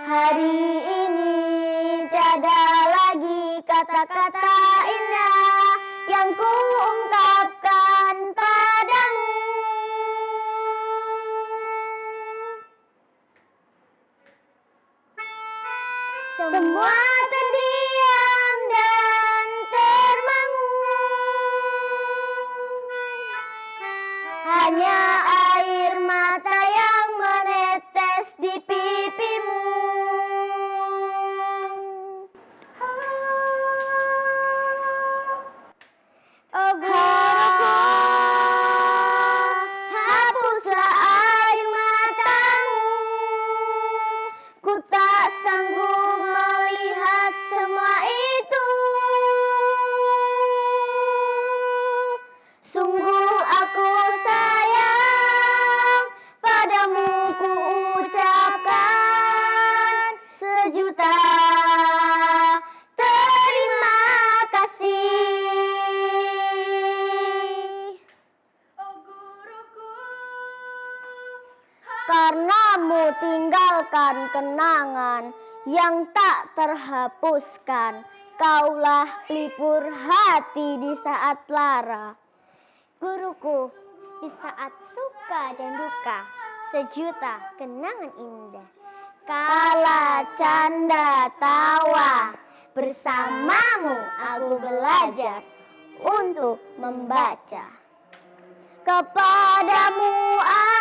Hari ini tiada lagi kata-kata indah yang kuungkapkan padamu. Semua terdiam dan termangu. Hanya Karenamu tinggalkan kenangan yang tak terhapuskan. Kaulah pelipur hati di saat lara. Guruku, di saat suka dan duka Sejuta kenangan indah. Kala canda tawa Bersamamu aku belajar untuk membaca. Kepadamu aku